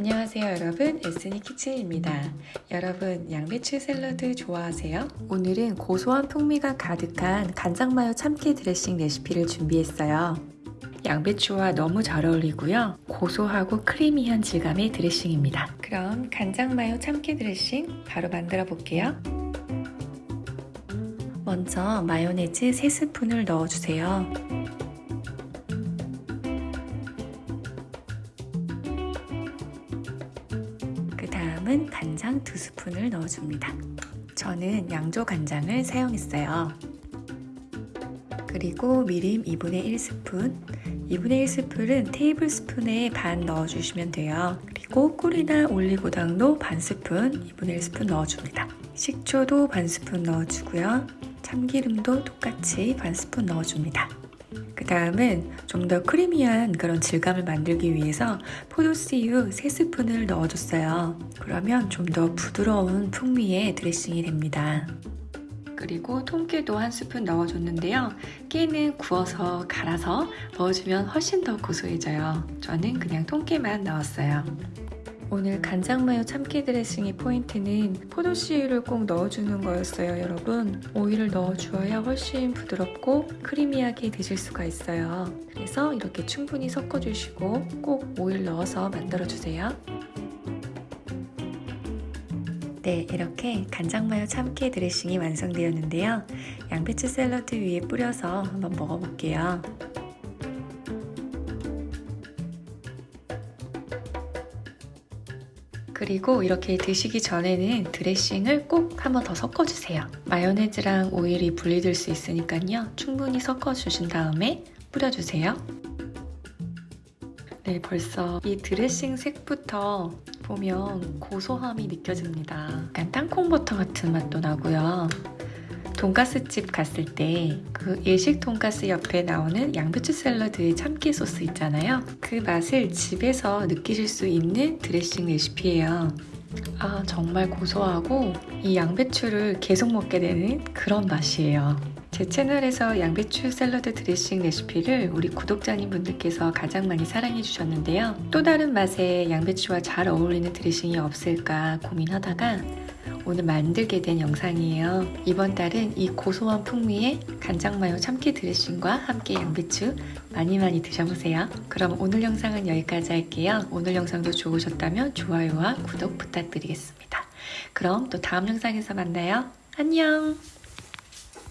안녕하세요 여러분. 에스니 키친입니다. 여러분 양배추 샐러드 좋아하세요? 오늘은 고소한 풍미가 가득한 간장마요 참깨 드레싱 레시피를 준비했어요. 양배추와 너무 잘 어울리고요. 고소하고 크리미한 질감의 드레싱입니다. 그럼 간장마요 참깨 드레싱 바로 만들어 볼게요. 먼저 마요네즈 3스푼을 넣어주세요 다음은 간장 2스푼을 넣어줍니다. 저는 양조 간장을 사용했어요. 그리고 미림 2분의 1스푼 2분의 1스푼은 테이블 스푼에 반 넣어주시면 돼요. 그리고 꿀이나 올리고당도 반 스푼 2분의 1스푼 넣어줍니다. 식초도 반 스푼 넣어주고요. 참기름도 똑같이 반 스푼 넣어줍니다. 그 다음은 좀 더 크리미한 그런 질감을 만들기 위해서 포도씨유 3스푼을 넣어줬어요. 그러면 좀 더 부드러운 풍미의 드레싱이 됩니다. 그리고 통깨도 한 스푼 넣어줬는데요. 깨는 구워서 갈아서 넣어주면 훨씬 더 고소해져요. 저는 그냥 통깨만 넣었어요. 오늘 간장마요 참깨 드레싱의 포인트는 포도씨유를 꼭 넣어주는 거였어요 여러분 오일을 넣어주어야 훨씬 부드럽고 크리미하게 드실 수가 있어요 그래서 이렇게 충분히 섞어주시고 꼭 오일 넣어서 만들어주세요 네, 이렇게 간장마요 참깨 드레싱이 완성되었는데요. 양배추 샐러드 위에 뿌려서 한번 먹어볼게요. 그리고 이렇게 드시기 전에는 드레싱을 꼭 한번 더 섞어주세요. 마요네즈랑 오일이 분리될 수 있으니까요. 충분히 섞어주신 다음에 뿌려주세요. 네, 벌써 이 드레싱 색부터 보면 고소함이 느껴집니다. 약간 땅콩버터 같은 맛도 나고요. 돈가스 집 갔을 때그 예식 돈가스 옆에 나오는 양배추 샐러드 참깨 소스 있잖아요. 그 맛을 집에서 느끼실 수 있는 드레싱 레시피예요. 아 정말 고소하고 이 양배추를 계속 먹게 되는 그런 맛이에요. 제 채널에서 양배추 샐러드 드레싱 레시피를 우리 구독자님 분들께서 가장 많이 사랑해 주셨는데요. 또 다른 맛의 양배추와 잘 어울리는 드레싱이 없을까 고민하다가 오늘 만들게 된 영상이에요. 이번 달은 이 고소한 풍미의 간장마요 참깨 드레싱과 함께 양배추 많이 많이 드셔보세요. 그럼 오늘 영상은 여기까지 할게요. 오늘 영상도 좋으셨다면 좋아요와 구독 부탁드리겠습니다. 그럼 또 다음 영상에서 만나요. 안녕!